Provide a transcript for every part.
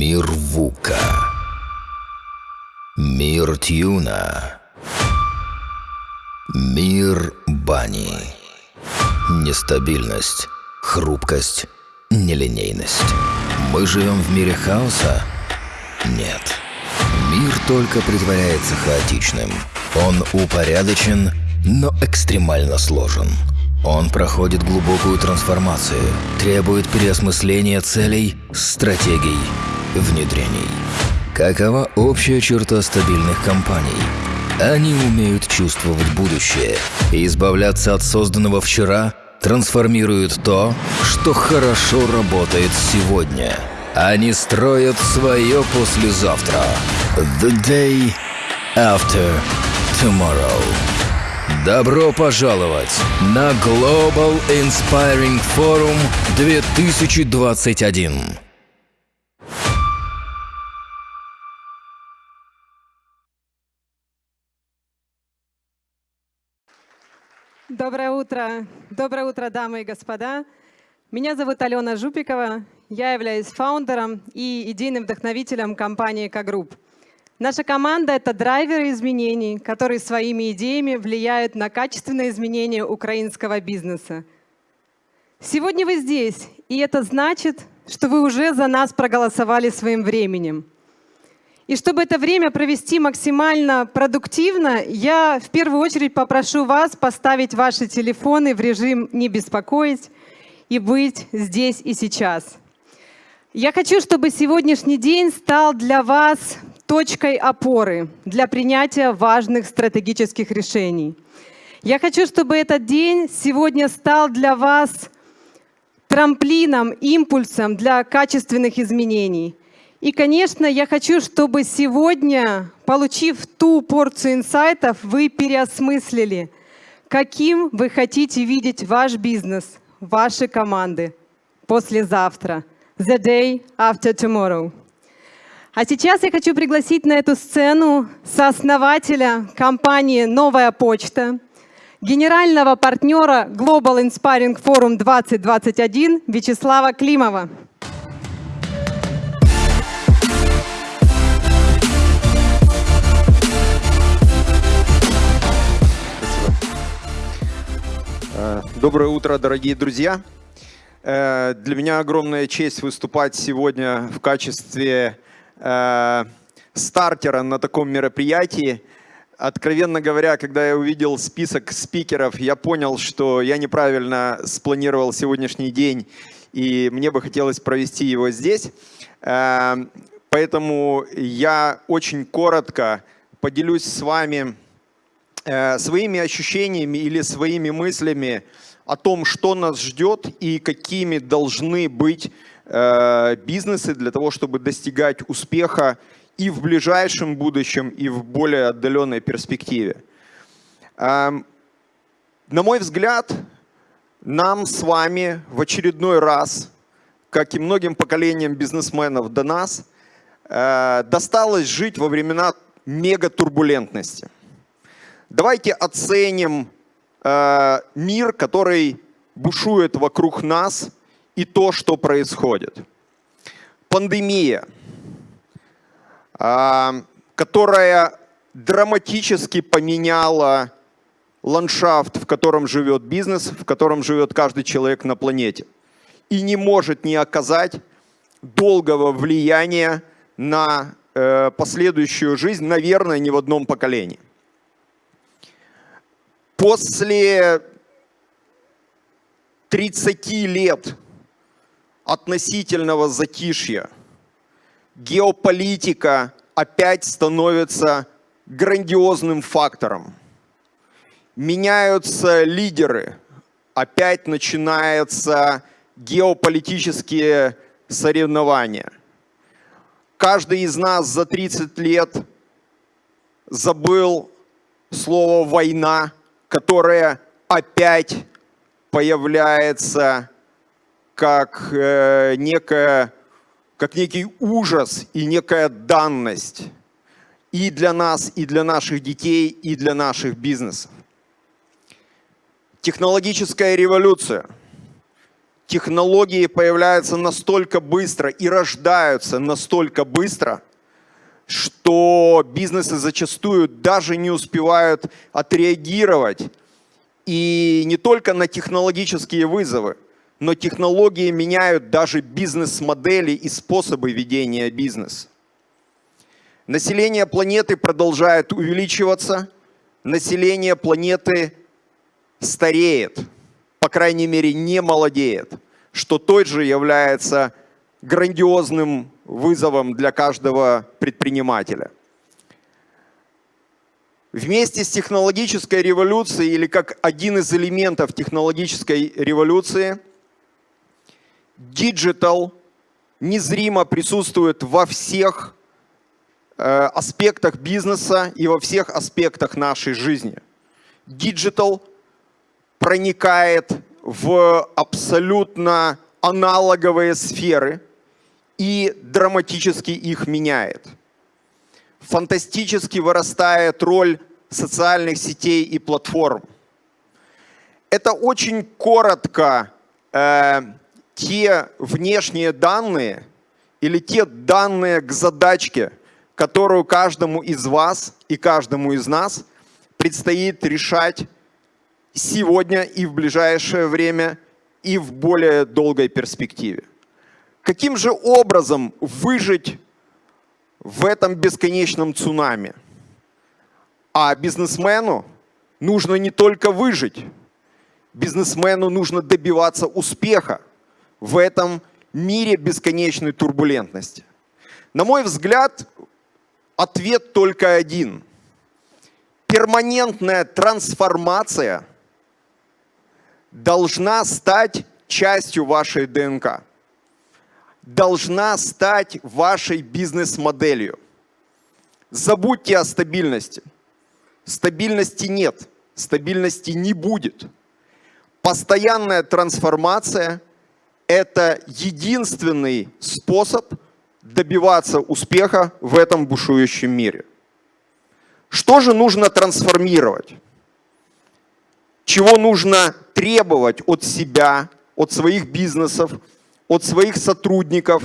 Мир Вука. Мир Тюна. Мир Бани. Нестабильность, хрупкость, нелинейность. Мы живем в мире хаоса? Нет. Мир только притворяется хаотичным. Он упорядочен, но экстремально сложен. Он проходит глубокую трансформацию, требует переосмысления целей, стратегий, внедрений. Какова общая черта стабильных компаний? Они умеют чувствовать будущее избавляться от созданного вчера, трансформируют то, что хорошо работает сегодня. Они строят свое послезавтра. The day after tomorrow. Добро пожаловать на Global Inspiring Forum 2021. Доброе утро. Доброе утро, дамы и господа. Меня зовут Алена Жупикова. Я являюсь фаундером и идейным вдохновителем компании «Кагрупп». Наша команда — это драйверы изменений, которые своими идеями влияют на качественное изменение украинского бизнеса. Сегодня вы здесь, и это значит, что вы уже за нас проголосовали своим временем. И чтобы это время провести максимально продуктивно, я в первую очередь попрошу вас поставить ваши телефоны в режим «не беспокоить» и быть здесь и сейчас. Я хочу, чтобы сегодняшний день стал для вас точкой опоры для принятия важных стратегических решений. Я хочу, чтобы этот день сегодня стал для вас трамплином, импульсом для качественных изменений. И, конечно, я хочу, чтобы сегодня, получив ту порцию инсайтов, вы переосмыслили, каким вы хотите видеть ваш бизнес, ваши команды послезавтра, the day after tomorrow. А сейчас я хочу пригласить на эту сцену сооснователя компании «Новая почта», генерального партнера Global Inspiring Forum 2021 Вячеслава Климова. Доброе утро, дорогие друзья. Э, для меня огромная честь выступать сегодня в качестве э, стартера на таком мероприятии. Откровенно говоря, когда я увидел список спикеров, я понял, что я неправильно спланировал сегодняшний день, и мне бы хотелось провести его здесь. Э, поэтому я очень коротко поделюсь с вами э, своими ощущениями или своими мыслями о том, что нас ждет и какими должны быть Э, бизнесы для того, чтобы достигать успеха и в ближайшем будущем, и в более отдаленной перспективе. Эм, на мой взгляд, нам с вами в очередной раз, как и многим поколениям бизнесменов до нас, э, досталось жить во времена мегатурбулентности. Давайте оценим э, мир, который бушует вокруг нас – и то, что происходит. Пандемия, а, которая драматически поменяла ландшафт, в котором живет бизнес, в котором живет каждый человек на планете. И не может не оказать долгого влияния на э, последующую жизнь, наверное, ни в одном поколении. После 30 лет относительного затишья геополитика опять становится грандиозным фактором. Меняются лидеры, опять начинаются геополитические соревнования. Каждый из нас за 30 лет забыл слово «война», которое опять появляется как, э, некая, как некий ужас и некая данность и для нас, и для наших детей, и для наших бизнесов. Технологическая революция, Технологии появляются настолько быстро и рождаются настолько быстро, что бизнесы зачастую даже не успевают отреагировать и не только на технологические вызовы, но технологии меняют даже бизнес-модели и способы ведения бизнеса. Население планеты продолжает увеличиваться, население планеты стареет, по крайней мере не молодеет, что тоже является грандиозным вызовом для каждого предпринимателя. Вместе с технологической революцией или как один из элементов технологической революции, digital незримо присутствует во всех э, аспектах бизнеса и во всех аспектах нашей жизни. Digital проникает в абсолютно аналоговые сферы и драматически их меняет. Фантастически вырастает роль социальных сетей и платформ. Это очень коротко э, те внешние данные или те данные к задачке, которую каждому из вас и каждому из нас предстоит решать сегодня и в ближайшее время, и в более долгой перспективе. Каким же образом выжить в этом бесконечном цунами? А бизнесмену нужно не только выжить, бизнесмену нужно добиваться успеха в этом мире бесконечной турбулентности. На мой взгляд, ответ только один. Перманентная трансформация должна стать частью вашей ДНК, должна стать вашей бизнес-моделью. Забудьте о стабильности. Стабильности нет, стабильности не будет. Постоянная трансформация – это единственный способ добиваться успеха в этом бушующем мире. Что же нужно трансформировать? чего нужно требовать от себя, от своих бизнесов, от своих сотрудников,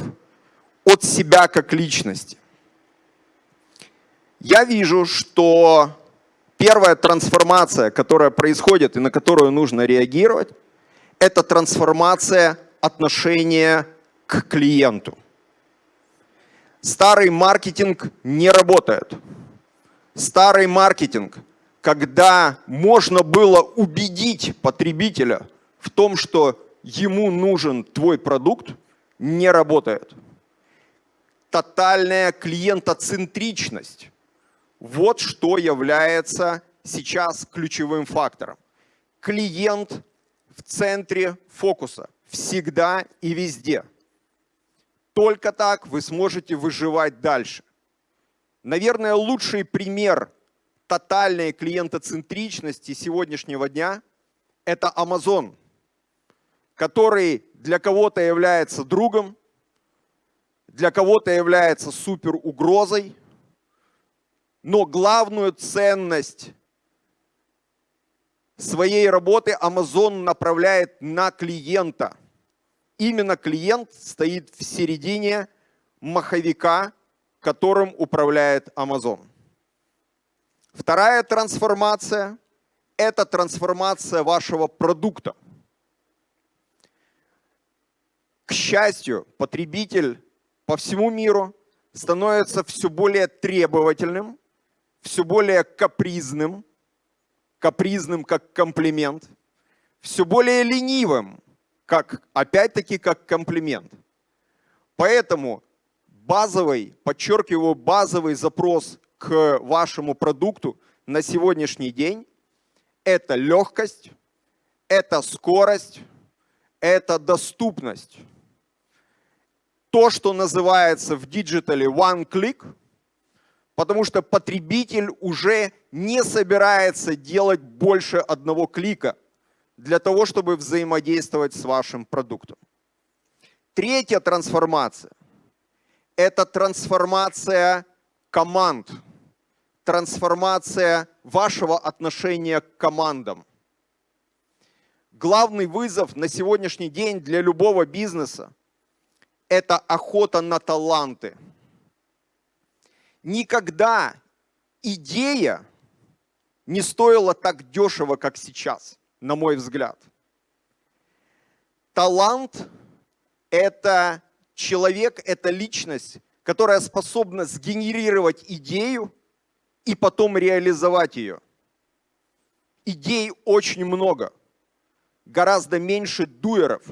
от себя как личности. Я вижу, что первая трансформация, которая происходит и на которую нужно реагировать, это трансформация отношения к клиенту. Старый маркетинг не работает. Старый маркетинг – когда можно было убедить потребителя в том, что ему нужен твой продукт, не работает. Тотальная клиентоцентричность. Вот что является сейчас ключевым фактором. Клиент в центре фокуса. Всегда и везде. Только так вы сможете выживать дальше. Наверное, лучший пример тотальной клиентоцентричности сегодняшнего дня – это Amazon, который для кого-то является другом, для кого-то является супер угрозой, но главную ценность своей работы Amazon направляет на клиента. Именно клиент стоит в середине маховика, которым управляет Amazon. Вторая трансформация – это трансформация вашего продукта. К счастью, потребитель по всему миру становится все более требовательным, все более капризным, капризным как комплимент, все более ленивым, как, опять-таки как комплимент. Поэтому базовый, подчеркиваю, базовый запрос к вашему продукту на сегодняшний день – это легкость, это скорость, это доступность. То, что называется в digital е one click, потому что потребитель уже не собирается делать больше одного клика для того, чтобы взаимодействовать с вашим продуктом. Третья трансформация – это трансформация команд, трансформация вашего отношения к командам. Главный вызов на сегодняшний день для любого бизнеса – это охота на таланты. Никогда идея не стоила так дешево, как сейчас, на мой взгляд. Талант – это человек, это личность, которая способна сгенерировать идею и потом реализовать ее. Идей очень много, гораздо меньше дуэров,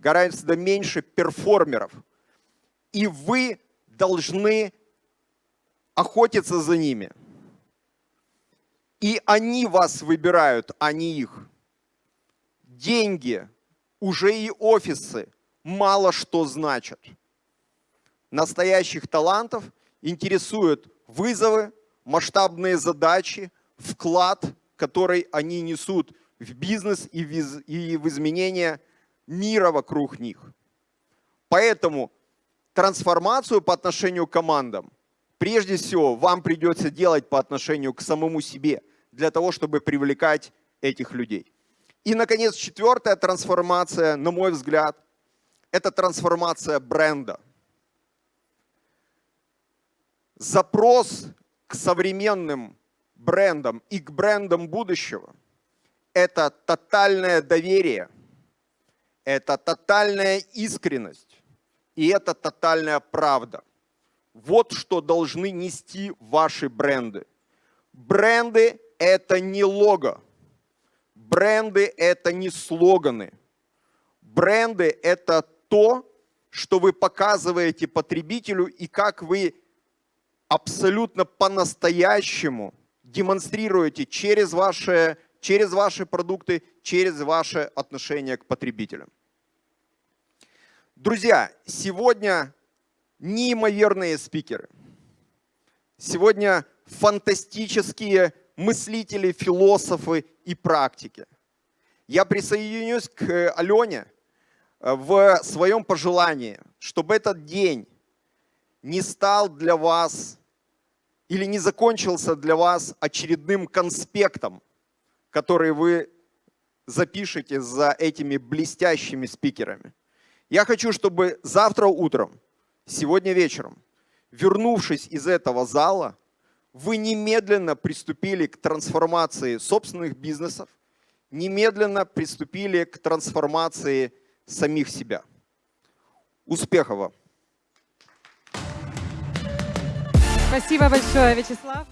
гораздо меньше перформеров. И вы должны охотиться за ними. И они вас выбирают, а не их. Деньги, уже и офисы мало что значат. Настоящих талантов интересуют вызовы, масштабные задачи, вклад, который они несут в бизнес и в изменение мира вокруг них. Поэтому трансформацию по отношению к командам прежде всего вам придется делать по отношению к самому себе, для того, чтобы привлекать этих людей. И, наконец, четвертая трансформация, на мой взгляд, это трансформация бренда. Запрос к современным брендам и к брендам будущего – это тотальное доверие, это тотальная искренность и это тотальная правда. Вот что должны нести ваши бренды. Бренды – это не лого. Бренды – это не слоганы. Бренды – это то, что вы показываете потребителю и как вы абсолютно по-настоящему демонстрируете через ваши, через ваши продукты, через ваше отношение к потребителям. Друзья, сегодня неимоверные спикеры. Сегодня фантастические мыслители, философы и практики. Я присоединюсь к Алене э, в своем пожелании, чтобы этот день не стал для вас или не закончился для вас очередным конспектом, который вы запишете за этими блестящими спикерами. Я хочу, чтобы завтра утром сегодня вечером, вернувшись из этого зала, вы немедленно приступили к трансформации собственных бизнесов, немедленно приступили к трансформации самих себя. Успехов вам! Спасибо большое, Вячеслав.